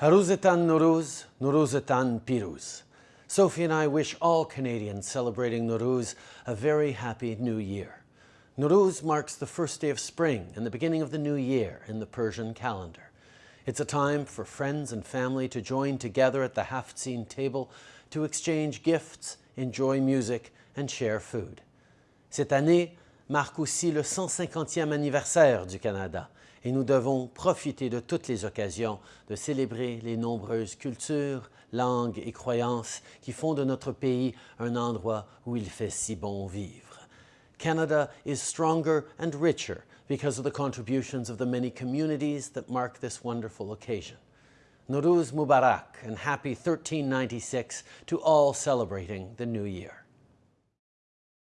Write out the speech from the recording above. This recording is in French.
Haruzetan Nowruz, Nowruzetan Piruz. Sophie and I wish all Canadians celebrating Nowruz a very happy new year. Nowruz marks the first day of spring and the beginning of the new year in the Persian calendar. It's a time for friends and family to join together at the Haftzin table to exchange gifts, enjoy music and share food. Cette année marque aussi le 150e anniversaire du Canada et nous devons profiter de toutes les occasions de célébrer les nombreuses cultures, langues et croyances qui font de notre pays un endroit où il fait si bon vivre. Canada is stronger and richer because of the contributions of the many communities that mark this wonderful occasion. Nowruz Mubarak and happy 1396 to all celebrating the new year.